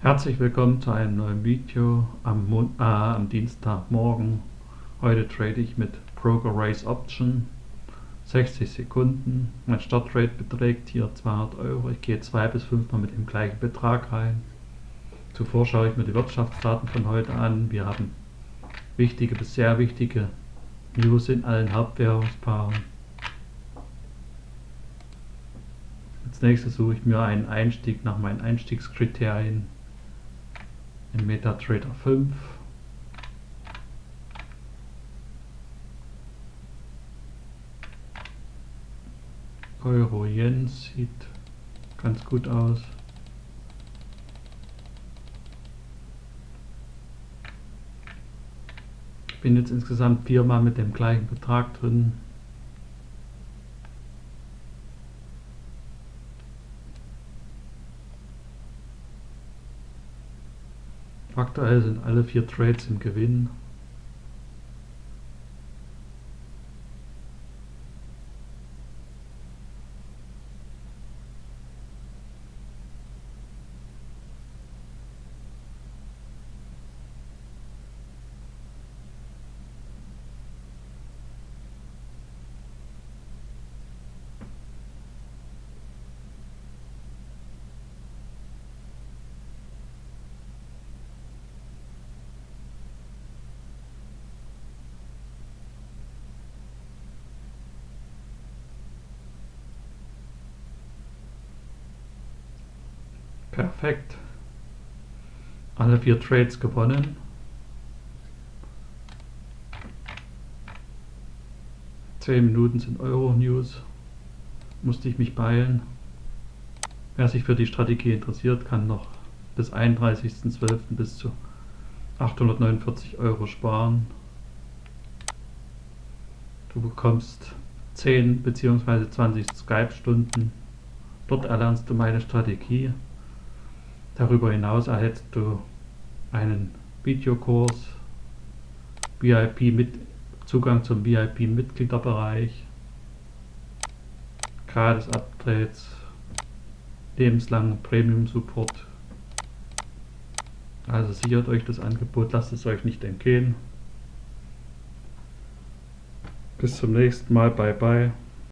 Herzlich willkommen zu einem neuen Video am, äh, am Dienstagmorgen. Heute trade ich mit Broker Race Option 60 Sekunden. Mein Startrate beträgt hier 200 Euro. Ich gehe zwei bis fünfmal mit dem gleichen Betrag rein. Zuvor schaue ich mir die Wirtschaftsdaten von heute an. Wir haben wichtige bis sehr wichtige News in allen Hauptwährungspaaren. Als nächstes suche ich mir einen Einstieg nach meinen Einstiegskriterien in MetaTrader 5. Euro Yen sieht ganz gut aus. Ich bin jetzt insgesamt viermal mit dem gleichen Betrag drin. Aktuell sind alle vier Trades im Gewinn. Perfekt. Alle vier Trades gewonnen. Zehn Minuten sind Euro News. Musste ich mich beeilen. Wer sich für die Strategie interessiert, kann noch bis 31.12. bis zu 849 Euro sparen. Du bekommst 10 bzw. 20 Skype-Stunden. Dort erlernst du meine Strategie. Darüber hinaus erhältst du einen Videokurs, VIP mit Zugang zum VIP Mitgliederbereich, gratis Updates, lebenslangen Premium Support. Also sichert euch das Angebot, lasst es euch nicht entgehen. Bis zum nächsten Mal, bye bye.